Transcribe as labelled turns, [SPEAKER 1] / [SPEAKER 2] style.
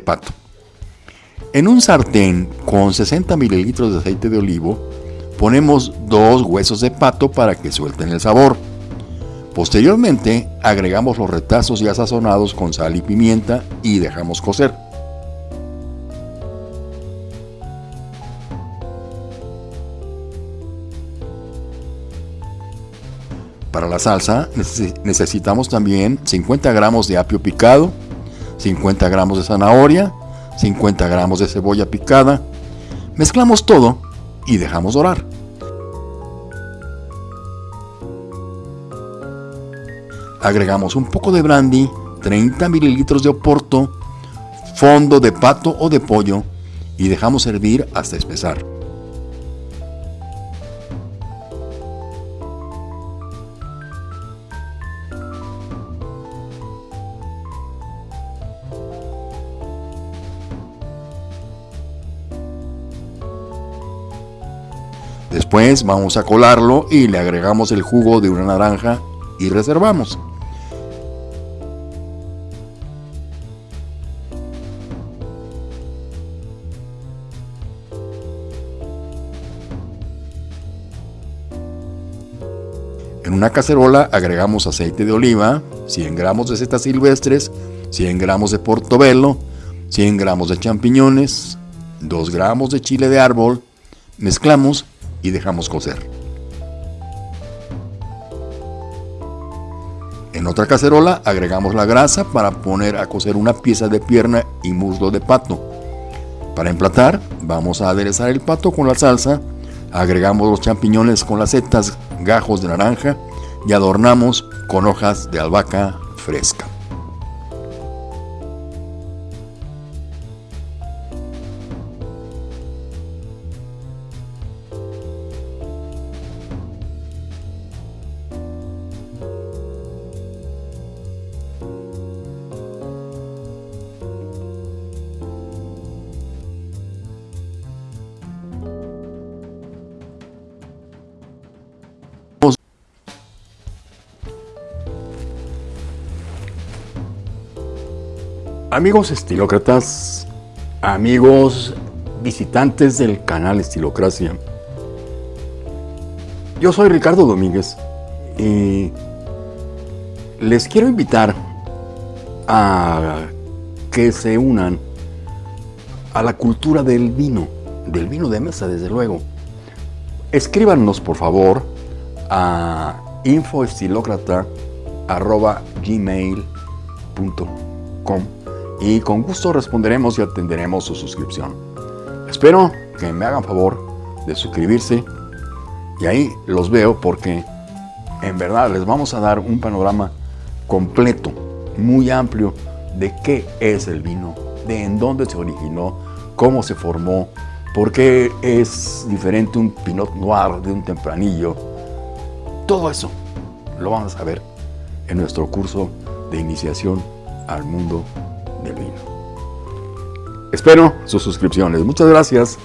[SPEAKER 1] pato. En un sartén con 60 mililitros de aceite de olivo, ponemos dos huesos de pato para que suelten el sabor. Posteriormente, agregamos los retazos ya sazonados con sal y pimienta y dejamos cocer. Para la salsa necesitamos también 50 gramos de apio picado, 50 gramos de zanahoria, 50 gramos de cebolla picada. Mezclamos todo y dejamos dorar. Agregamos un poco de brandy, 30 mililitros de oporto, fondo de pato o de pollo y dejamos hervir hasta espesar. Después vamos a colarlo y le agregamos el jugo de una naranja y reservamos. En una cacerola agregamos aceite de oliva, 100 gramos de setas silvestres, 100 gramos de portobelo, 100 gramos de champiñones, 2 gramos de chile de árbol, mezclamos y dejamos cocer. En otra cacerola agregamos la grasa para poner a cocer una pieza de pierna y muslo de pato. Para emplatar vamos a aderezar el pato con la salsa, agregamos los champiñones con las setas, gajos de naranja y adornamos con hojas de albahaca fresca. Amigos estilócratas, amigos visitantes del canal Estilocracia, yo soy Ricardo Domínguez y les quiero invitar a que se unan a la cultura del vino, del vino de mesa desde luego. Escríbanos por favor a infoestilocrata.gmail.com y con gusto responderemos y atenderemos su suscripción. Espero que me hagan favor de suscribirse y ahí los veo porque en verdad les vamos a dar un panorama completo, muy amplio de qué es el vino, de en dónde se originó, cómo se formó, por qué es diferente un Pinot Noir de un tempranillo. Todo eso lo vamos a ver en nuestro curso de iniciación al mundo Espero sus suscripciones. Muchas gracias.